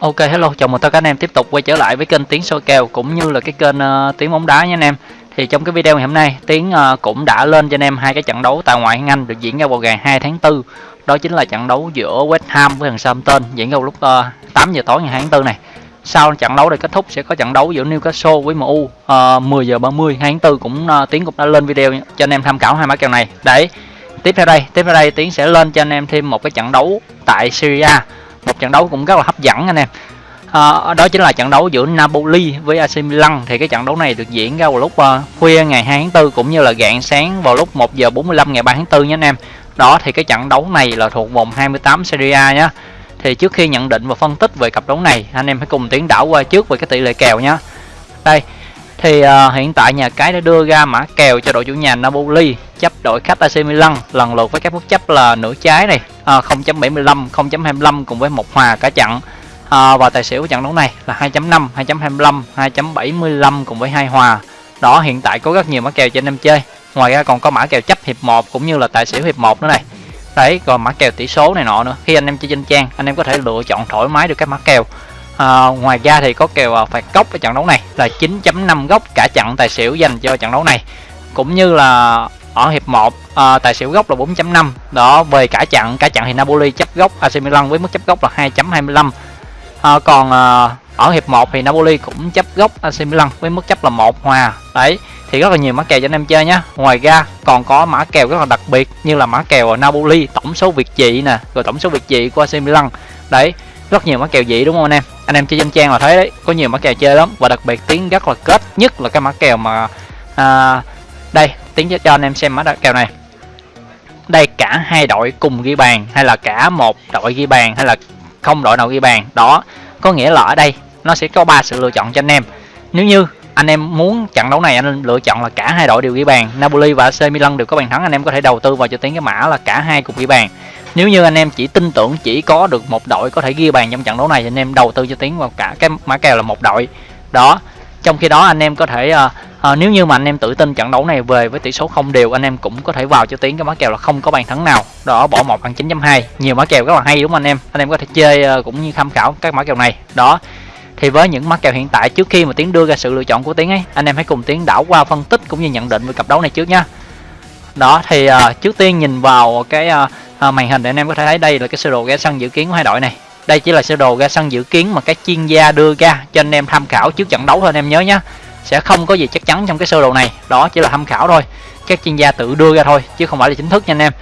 Ok hello, chào mừng tất cả anh em tiếp tục quay trở lại với kênh tiếng soi kèo cũng như là cái kênh uh, Tiếng bóng đá nha anh em. Thì trong cái video ngày hôm nay, tiếng uh, cũng đã lên cho anh em hai cái trận đấu tại ngoại hạng Anh được diễn ra vào ngày 2 tháng 4. Đó chính là trận đấu giữa West Ham với thằng Southampton diễn ra vào lúc ờ, uh, 8 giờ tối ngày 2 tháng 4 này. Sau trận đấu này kết thúc sẽ có trận đấu giữa Newcastle với MU uh, 10 giờ 30 2 tháng 4 cũng uh, Tiếng cũng đã lên video cho anh em tham khảo hai mã kèo này. Đấy. Tiếp theo đây, tiếp theo đây tiếng sẽ lên cho anh em thêm một cái trận đấu tại Syria một trận đấu cũng rất là hấp dẫn anh em. À, đó chính là trận đấu giữa Napoli với AC Milan. Thì cái trận đấu này được diễn ra vào lúc uh, khuya ngày 2 tháng 4 cũng như là rạng sáng vào lúc 1 giờ 45 ngày 3 tháng 4 nhé anh em. Đó thì cái trận đấu này là thuộc vòng 28 Serie A nhé. Thì trước khi nhận định và phân tích về cặp đấu này anh em hãy cùng tiến đảo qua trước về cái tỷ lệ kèo nhé. Đây thì uh, hiện tại nhà cái đã đưa ra mã kèo cho đội chủ nhà Napoli chấp đội khách AC Milan. Lần lượt với các mức chấp là nửa trái này. À, 0.75 0.25 cùng với một hòa cả trận à, và tài xỉu của trận đấu này là 2.5 2.25 2.75 cùng với hai hòa. Đó hiện tại có rất nhiều mã kèo cho anh em chơi. Ngoài ra còn có mã kèo chấp hiệp 1 cũng như là tài xỉu hiệp 1 nữa này. Đấy còn mã kèo tỷ số này nọ nữa. Khi anh em chơi trên trang anh em có thể lựa chọn thoải mái được các mã kèo. À, ngoài ra thì có kèo à, phạt góc ở trận đấu này là 9.5 góc cả trận tài xỉu dành cho trận đấu này. Cũng như là ở hiệp 1 à, ờ, tài xỉu góc là 4.5 đó về cả chặn cả chặn thì Napoli chấp góc AC Milan với mức chấp góc là 2.25 à, ờ, còn à, ở hiệp 1 thì Napoli cũng chấp góc AC Milan với mức chấp là một hòa. Đấy thì rất là nhiều mã kèo cho anh em chơi nhé ngoài ra còn có mã kèo rất là đặc biệt như là mã kèo Napoli tổng số việt trị nè rồi tổng số việt trị của AC Milan. Đấy rất nhiều mã kèo dị đúng không anh em? Anh em chơi trên trang là thấy đấy có nhiều mã kèo chơi lắm. Và đặc biệt tiếng rất là kết nhất là cái mã kèo mà à, đây tiến cho anh em xem mã kèo này. Đây, cả hai đội cùng ghi bàn, hay là cả một đội ghi bàn, hay là không đội nào ghi bàn. Đó, có nghĩa là ở đây, nó sẽ có ba sự lựa chọn cho anh em. Nếu như anh em muốn trận đấu này, anh lựa chọn là cả hai đội đều ghi bàn. Napoli và AC Milan đều có bàn thắng, anh em có thể đầu tư vào cho tiếng cái mã là cả hai cùng ghi bàn. Nếu như anh em chỉ tin tưởng chỉ có được một đội có thể ghi bàn trong trận đấu này, thì anh em đầu tư cho tiếng vào cả cái mã kèo là một đội. Đó trong khi đó anh em có thể à, à, nếu như mà anh em tự tin trận đấu này về với tỷ số không đều anh em cũng có thể vào cho tiếng cái mã kèo là không có bàn thắng nào. Đó bỏ một bằng 9.2 nhiều mã kèo rất là hay đúng không anh em? Anh em có thể chơi à, cũng như tham khảo các mã kèo này. Đó thì với những mã kèo hiện tại trước khi mà tiến đưa ra sự lựa chọn của tiến ấy anh em hãy cùng tiến đảo qua phân tích cũng như nhận định về cặp đấu này trước nhá. Đó thì uh, trước tiên nhìn vào cái uh, màn hình để anh em có thể thấy đây là cái sơ đồ ghé sân dự kiến của hai đội này đây chỉ là sơ đồ ra sân dự kiến mà các chuyên gia đưa ra cho anh em tham khảo trước trận đấu thôi anh em nhớ nhé sẽ không có gì chắc chắn trong cái sơ đồ này đó chỉ là tham khảo thôi. Các chuyên gia tự đưa ra thôi chứ không phải là chính thức nha anh em.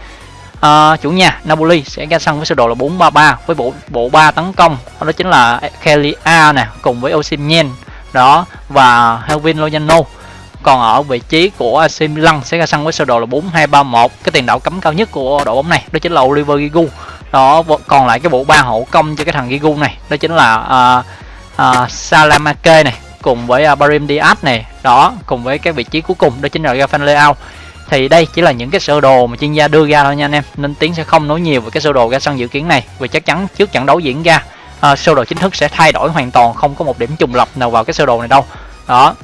À, chủ nhà Napoli sẽ ra sân với sơ đồ là 433 với bộ bộ ba tấn công. Đó chính là Kelia nè cùng với Osimhen. Đó và Helvin Lozano. Còn ở vị trí của AC Milan sẽ ra sân với sơ đồ là 4231 cái tiền đạo cấm cao nhất của đội bóng này đó chính là Oliver Giroud đó còn lại cái bộ ba hậu công cho cái thằng Giroud này. Đó chính là uh, uh, Salamake này cùng với uh, Barim Diaz này. Đó cùng với cái vị trí cuối cùng đó chính là Rafael Leao. Thì đây chỉ là những cái sơ đồ mà chuyên gia đưa ra thôi nha anh em. Nên tiến sẽ không nói nhiều về cái sơ đồ ra sân dự kiến này. Vì chắc chắn trước trận đấu diễn ra uh, sơ đồ chính thức sẽ thay đổi hoàn toàn không có một điểm trùng lập nào vào cái sơ đồ này đâu. Đó.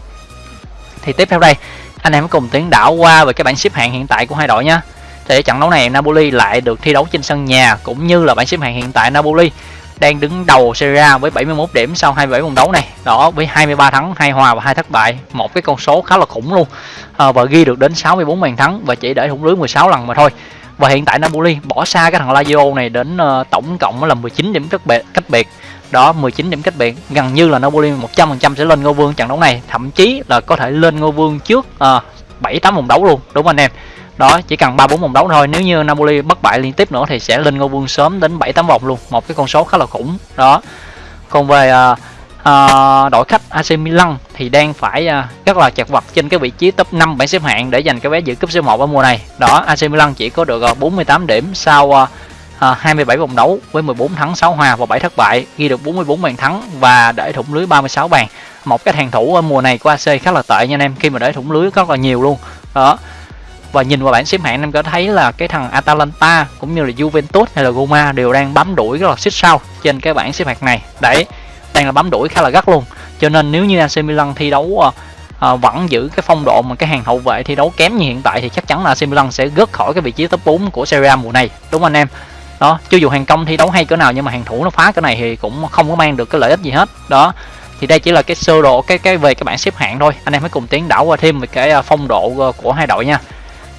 Thì tiếp theo đây anh em cùng tiến đảo qua về cái bảng xếp hạng hiện tại của hai đội nhé thì trận đấu này Napoli lại được thi đấu trên sân nhà cũng như là bảng xếp hạng hiện tại Napoli đang đứng đầu Serie A với 71 điểm sau 27 vòng đấu này. Đó với 23 thắng 2 hòa và 2 thất bại. Một cái con số khá là khủng luôn. À, và ghi được đến 64 bàn thắng và chỉ để thủng lưới 16 lần mà thôi. Và hiện tại Napoli bỏ xa cái thằng Lazio này đến uh, tổng cộng là 19 điểm cách biệt cách biệt. Đó 19 điểm cách biệt. Gần như là Napoli 100% sẽ lên ngôi vương trận đấu này. Thậm chí là có thể lên ngôi vương trước uh, 7 8 vòng đấu luôn. Đúng không anh em? Đó chỉ cần ba bốn vòng đấu thôi. Nếu như Napoli bất bại liên tiếp nữa thì sẽ lên ngôi vương sớm đến 7 8 vòng luôn. Một cái con số khá là khủng. Đó. Còn về uh, uh, đội khách AC Milan thì đang phải uh, rất là chật vật trên cái vị trí top 5 bảng xếp hạng để giành cái vé dự cúp C1 ở mùa này. Đó AC Milan chỉ có được uh, 48 điểm sau uh, uh, 27 vòng đấu với 14 thắng 6 hòa và 7 thất bại ghi được 44 bàn thắng và để thủng lưới 36 bàn. Một cái hàng thủ ở mùa này của AC khá là tệ nha anh em khi mà để thủng lưới rất là nhiều luôn. Đó và nhìn vào bảng xếp hạng em có thấy là cái thằng Atalanta cũng như là Juventus hay là Roma đều đang bám đuổi rất là xích sao trên cái bảng xếp hạng này. Đấy đang là bám đuổi khá là gắt luôn. Cho nên nếu như AC Milan thi đấu à, vẫn giữ cái phong độ mà cái hàng hậu vệ thi đấu kém như hiện tại thì chắc chắn là AC Milan sẽ gớt khỏi cái vị trí top 4 của Serie A mùa này. Đúng không anh em? Đó cho dù hàng công thi đấu hay cỡ nào nhưng mà hàng thủ nó phá cái này thì cũng không có mang được cái lợi ích gì hết. Đó thì đây chỉ là cái sơ đồ cái cái về cái bảng xếp hạng thôi. Anh em hãy cùng tiến đảo qua thêm về cái ờ, phong độ của hai đội nha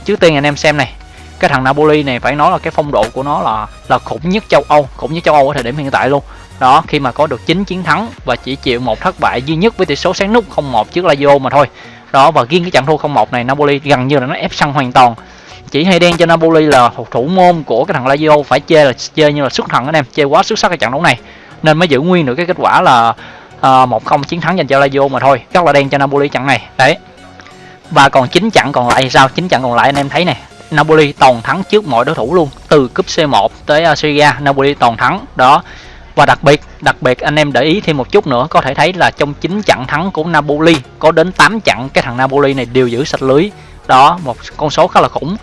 trước tiên anh em xem này cái thằng Napoli này phải nói là cái phong độ của nó là là khủng nhất châu Âu khủng nhất châu Âu ở thời điểm hiện tại luôn. Đó khi mà có được 9 chiến thắng và chỉ chịu một thất bại duy nhất với tỷ số sáng nút 0-1 trước Lazio mà thôi. Đó và riêng cái trận thua 0-1 này Napoli gần như là nó ép sân hoàn toàn. Chỉ hay đen cho Napoli là thủ, môn của cái thằng Lazio phải chơi là chơi như là xuất thần anh em chơi quá xuất sắc cái trận đấu này. Nên mới giữ nguyên được cái kết quả là uh, một không chiến thắng dành cho Lazio mà thôi. Rất là đen cho Napoli trận này. Đấy và còn chín trận còn lại sao? Chín trận còn lại anh em thấy này Napoli toàn thắng trước mọi đối thủ luôn từ cúp C1 tới uh, Serie A. Napoli toàn thắng đó. Và đặc biệt đặc biệt anh em để ý thêm một chút nữa có thể thấy là trong 9 trận thắng của Napoli có đến 8 trận cái thằng Napoli này đều giữ sạch lưới. Đó một con số khá là khủng.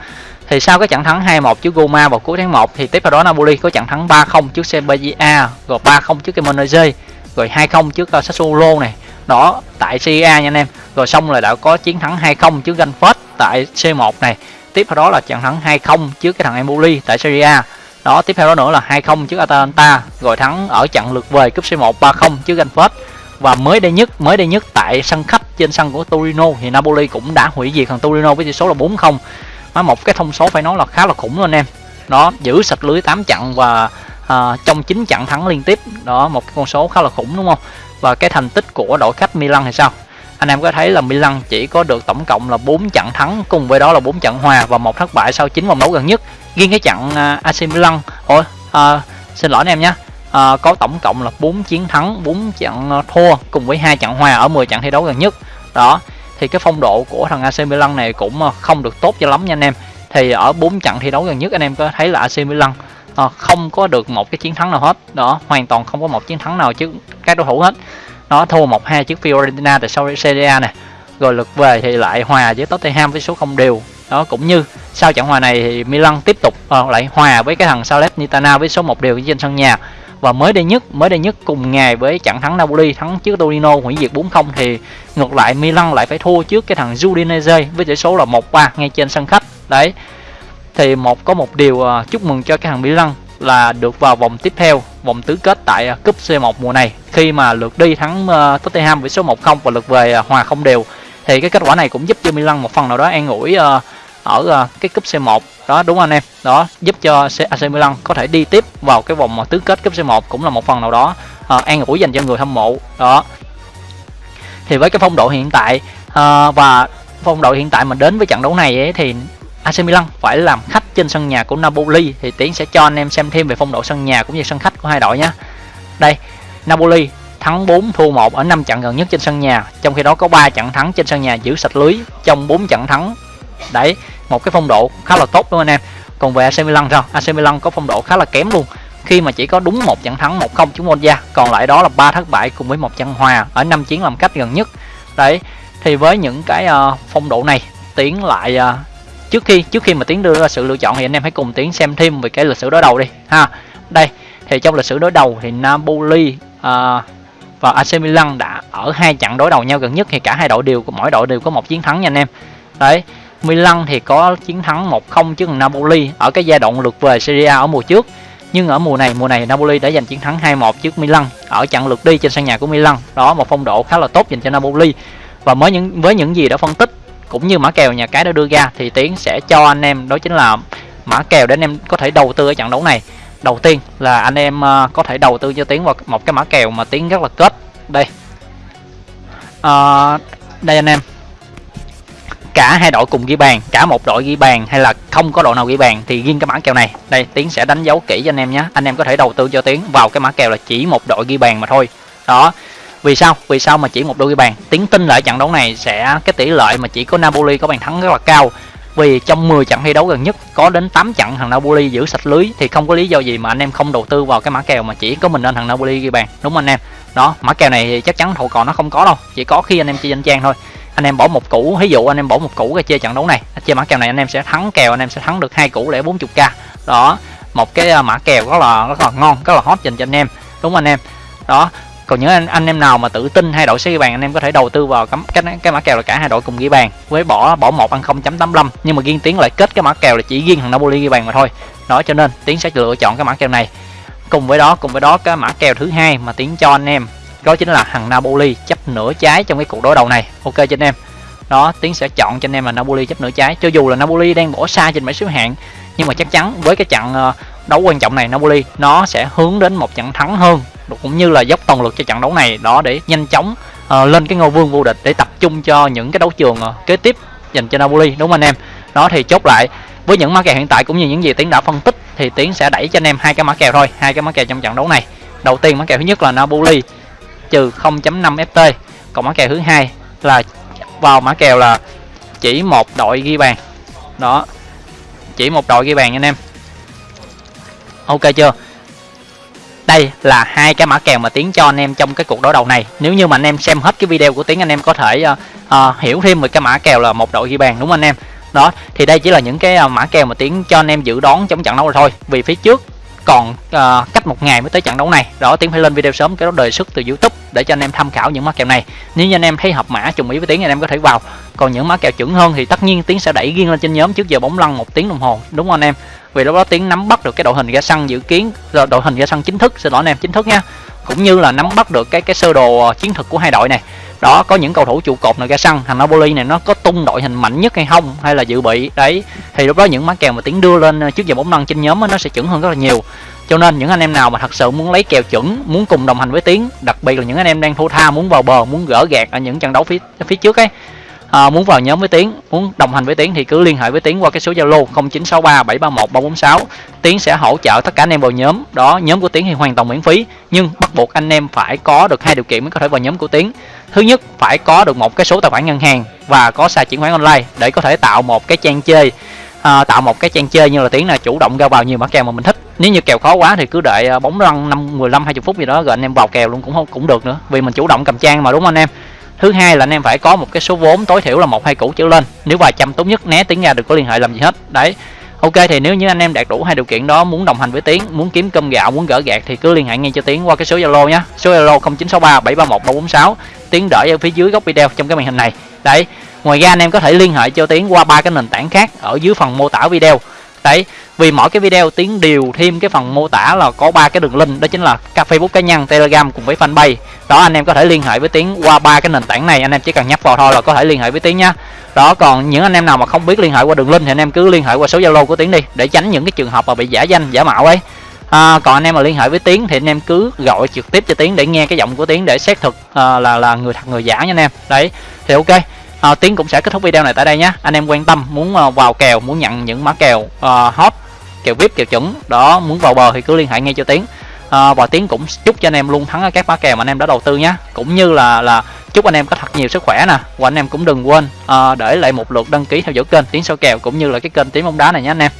Thì sau cái trận thắng 2-1 trước Roma vào cuối tháng 1 thì tiếp theo đó Napoli có trận thắng 3-0 trước Sevilla rồi 3-0 trước Cremonese rồi 2-0 trước uh, Sassuolo này đó tại CA nha anh em. Rồi xong là đã có chiến thắng 2-0 trước Ganford tại C1 này. Tiếp theo đó là trận thắng 2-0 trước cái thằng Empoli tại Serie A. Đó tiếp theo đó nữa là 2-0 trước Atalanta. Rồi thắng ở trận lượt về cúp C1 3-0 trước Ganford và mới đây nhất mới đây nhất tại sân khách trên sân của Torino thì Napoli cũng đã hủy diệt thằng Torino với tỷ số là 4-0 nó một cái thông số phải nói là khá là khủng luôn anh em. Đó giữ sạch lưới 8 trận và à, trong 9 trận thắng liên tiếp. Đó một cái con số khá là khủng đúng không? Và cái thành tích của đội khách Milan thì sao? Anh em có thấy là Milan chỉ có được tổng cộng là 4 trận thắng cùng với đó là 4 trận hòa và một thất bại sau 9 vòng đấu gần nhất. Riêng cái trận à, uh, AC Milan ôi uh, xin lỗi anh em nhé uh, có tổng cộng là 4 chiến thắng 4 trận thua cùng với hai trận hòa ở 10 trận thi đấu gần nhất. Đó thì cái phong độ của thằng AC Milan này cũng không được tốt cho lắm nha anh em. Thì ở 4 trận thi đấu gần nhất anh em có thấy là AC Milan à, không có được một cái chiến thắng nào hết. Đó hoàn toàn không có một chiến thắng nào trước các đối thủ hết. Nó thua một hai trước Fiorentina tại sau Serie A này rồi lượt về thì lại hòa với Tottenham với số không đều. Đó cũng như sau trận hòa này thì Milan tiếp tục uh, lại hòa với cái thằng Salernitana với số một đều trên sân nhà. Và mới đây nhất mới đây nhất cùng ngày với trận thắng Napoli thắng trước Torino hủy diệt 4-0 thì ngược lại Milan lại phải thua trước cái thằng Udinese với tỷ số là 1-3 ngay trên sân khách. Đấy thì một có một điều uh, chúc mừng cho cái thằng lăng là được vào vòng tiếp theo vòng tứ kết tại uh, cúp C1 mùa này. Khi mà lượt đi thắng uh, Tottenham với số 1-0 và lượt về uh, hòa không đều thì cái kết quả này cũng giúp cho Milan một phần nào đó an ủi uh, ở uh, cái cúp C1 đó đúng không anh em? Đó giúp cho AC Milan có thể đi tiếp vào cái vòng tứ kết cúp C1 cũng là một phần nào đó uh, an ủi dành cho người hâm mộ. Đó. Thì với cái phong độ hiện tại uh, và phong độ hiện tại mà đến với trận đấu này ấy, thì AC Milan phải làm khách trên sân nhà của Napoli thì Tiến sẽ cho anh em xem thêm về phong độ sân nhà cũng như sân khách của hai đội nhé. Đây, Napoli thắng 4 thua 1 ở 5 trận gần nhất trên sân nhà, trong khi đó có 3 trận thắng trên sân nhà giữ sạch lưới trong 4 trận thắng. Đấy, một cái phong độ khá là tốt đúng không anh em? Còn về AC Milan sao? AC Milan có phong độ khá là kém luôn khi mà chỉ có đúng một trận thắng 1-0 chúng Monza, còn lại đó là ba thất bại cùng với một trận hòa ở 5 chiến làm cách gần nhất. Đấy, thì với những cái uh, phong độ này tiến lại uh, trước khi trước khi mà tiến đưa ra sự lựa chọn thì anh em hãy cùng tiến xem thêm về cái lịch sử đối đầu đi ha. Đây thì trong lịch sử đối đầu thì Napoli uh, và AC Milan đã ở hai trận đối đầu nhau gần nhất thì cả hai đội đều mỗi đội đều có một chiến thắng nha anh em. Đấy Milan thì có chiến thắng 1-0 trước Napoli ở cái giai đoạn lượt về Serie A ở mùa trước. Nhưng ở mùa này mùa này Napoli đã giành chiến thắng 2-1 trước Milan ở trận lượt đi trên sân nhà của Milan. Đó một phong độ khá là tốt dành cho Napoli. Và mới những với những gì đã phân tích cũng như mã kèo nhà cái đã đưa ra thì tiến sẽ cho anh em đó chính là mã kèo để anh em có thể đầu tư ở trận đấu này. Đầu tiên là anh em ờ, có thể đầu tư cho tiến vào một cái mã kèo mà tiến rất là kết đây. À, đây anh em. Cả hai đội cùng ghi bàn cả một đội ghi bàn hay là không có đội nào ghi bàn thì riêng cái mã kèo này. Đây tiến sẽ đánh dấu kỹ cho anh em nhé. Anh em có thể đầu tư cho tiến vào cái mã kèo là chỉ một đội ghi bàn mà thôi. Đó vì sao? Vì sao mà chỉ một đôi ghi bàn? Tiến tin lại trận đấu này sẽ, cái tỷ lệ mà chỉ có Napoli có bàn thắng rất là cao. Vì trong 10 trận thi đấu gần nhất, có đến 8 trận thằng Napoli giữ sạch lưới thì không có lý do gì mà anh em không đầu tư vào cái mã kèo mà chỉ có mình nên thằng Napoli ghi bàn. Đúng không anh em? Đó, mã kèo này thì chắc chắn thầu còn nó không có đâu, chỉ có khi anh em chơi danh trang thôi. Anh em bỏ một củ, ví dụ anh em bỏ một củ ra chơi trận đấu này, chơi mã kèo này anh em sẽ thắng kèo, anh em sẽ thắng được hai củ để 40 k đó, một cái à, mã kèo rất là rất là ngon, rất là hot dành cho anh em. Đúng không anh em? Đó còn những anh, anh em nào mà tự tin hai đội sẽ ghi bàn anh em có thể đầu tư vào cắm cái cái mã kèo là cả hai đội cùng ghi bàn. Với bỏ bỏ một ăn 0.85 nhưng mà riêng tiến lại kết cái mã kèo là chỉ riêng thằng Napoli ghi bàn mà thôi. Đó cho nên tiến sẽ lựa chọn cái mã kèo này. Cùng với đó cùng với đó cái mã kèo thứ hai mà tiến cho anh em đó chính là thằng Napoli chấp nửa trái trong cái cuộc đối đầu này. Ok cho anh em. Đó tiến sẽ chọn cho anh em là Napoli chấp nửa trái. Cho dù là Napoli đang bỏ xa trên bảng xếp hạng nhưng mà chắc chắn với cái trận ờ, đấu quan trọng này Napoli nó sẽ hướng đến một trận thắng hơn cũng như là dốc toàn lực cho trận đấu này đó để nhanh chóng uh, lên cái ngôi vương vô địch để tập trung cho những cái đấu trường uh, kế tiếp dành cho Napoli đúng không anh em? Đó thì chốt lại với những mã kèo hiện tại cũng như những gì tiến đã phân tích thì tiến sẽ đẩy cho anh em hai cái mã kèo thôi hai cái mã kèo trong trận đấu này. Đầu tiên mã kèo thứ nhất là Napoli trừ 0.5 ft còn mã kèo thứ hai là vào mã kèo là chỉ một đội ghi bàn. Đó chỉ một đội ghi bàn anh em ok chưa? Đây là hai cái mã kèo mà tiến cho anh em trong cái cuộc đối đầu này. Nếu như mà anh em xem hết cái video của tiến anh em có thể uh, uh, hiểu thêm về cái mã kèo là một đội ghi bàn đúng không anh em? Đó thì đây chỉ là những cái ờ, mã kèo mà tiến cho anh em dự đoán trong trận đấu rồi thôi. Vì phía trước còn uh, cách một ngày mới tới trận đấu này. Đó tiến phải lên video sớm cái đó đề xuất từ youtube để cho anh em tham khảo những mã kèo này. Nếu như anh em thấy hợp mã trùng ý với tiến anh em có thể vào. Còn những mã kèo chuẩn hơn thì tất nhiên tiến sẽ đẩy riêng lên trên nhóm trước giờ bóng lăn một tiếng đồng hồ đúng không anh em? Vì lúc đó tiến nắm bắt được cái đội hình ra sân dự kiến ờ, đội hình ra sân chính thức xin lỗi anh em chính thức nha. Cũng như là nắm bắt được cái cái sơ đồ ờ, chiến thuật của hai đội này đó, có những cầu thủ trụ cột này ra sân thằng Napoli này nó có tung đội hình mạnh nhất hay không, hay là dự bị, đấy. Thì lúc đó những má kèo mà tiến đưa lên ờ, trước giờ bóng lăn trên nhóm nó sẽ chuẩn hơn rất là nhiều. Cho nên những anh em nào mà thật sự muốn lấy kèo chuẩn, muốn cùng đồng hành với tiến, đặc biệt là những anh em đang thua tha, muốn vào bờ, muốn gỡ gạt ở những trận đấu phía phía trước ấy à, muốn vào nhóm với tiến muốn đồng hành với tiến thì cứ liên hệ với tiến qua cái số zalo 0963 731 346 tiến sẽ hỗ trợ tất cả anh em vào nhóm. Đó nhóm của tiến thì hoàn toàn miễn phí nhưng bắt buộc anh em phải có được hai điều kiện mới có thể vào nhóm của tiến. Thứ nhất phải có được một cái số tài khoản ngân hàng và có xài chuyển khoản online để có thể tạo một cái trang chơi. À, tạo một cái trang chơi như là tiến là chủ động ra vào nhiều mã kèo mà mình thích. Nếu như kèo khó quá thì cứ đợi à, bóng lăn năm 15 20 phút gì đó rồi anh em vào kèo luôn cũng không cũng được nữa. Vì mình chủ động cầm trang mà đúng không anh em? Thứ hai là anh em phải có một cái số vốn tối thiểu là một, hai củ trở lên. Nếu vài trăm tốt nhất, né tiếng ra đừng có liên hệ làm gì hết. Đấy. Ok, thì nếu như anh em đạt đủ hai điều kiện đó, muốn đồng hành với tiến, muốn kiếm cơm gạo, muốn gỡ gạt thì cứ liên hệ ngay cho tiến qua cái số zalo nhé. Số zalo 0963 731 346 tiến đợi ở phía dưới góc video trong cái màn hình này. Đấy. Ngoài ra anh em có thể liên hệ cho tiến qua ba cái nền tảng khác ở dưới phần mô tả video đấy vì mỗi cái video tiến đều thêm cái phần mô tả là có ba cái đường link đó chính là các facebook cá nhân telegram cùng với fanpage. Đó anh em có thể liên hệ với tiến qua ba cái nền tảng này anh em chỉ cần nhấp vào thôi là có thể liên hệ với tiến nhá. Đó còn những anh em nào mà không biết liên hệ qua đường link thì anh em cứ liên hệ qua số zalo của tiến đi để tránh những cái trường hợp mà bị giả danh giả mạo ấy. À, còn anh em mà liên hệ với tiến thì anh em cứ gọi trực tiếp cho tiến để nghe cái giọng của tiến để xác thực à, là là người thật người giả nha anh em. Đấy thì ok à, tiến cũng sẽ kết thúc video này tại đây nhé. Anh em quan tâm muốn ờ, vào kèo muốn nhận những mã kèo uh, hot kèo vip kèo chuẩn đó muốn vào bờ thì cứ liên hệ ngay cho tiến. À, và tiến cũng chúc cho anh em luôn thắng ở các mã kèo mà anh em đã đầu tư nhé. Cũng như là là chúc anh em có thật nhiều sức khỏe nè. Và anh em cũng đừng quên uh, để lại một lượt đăng ký theo dõi kênh tiến soi kèo cũng như là cái kênh tiến bóng đá này nhé anh em.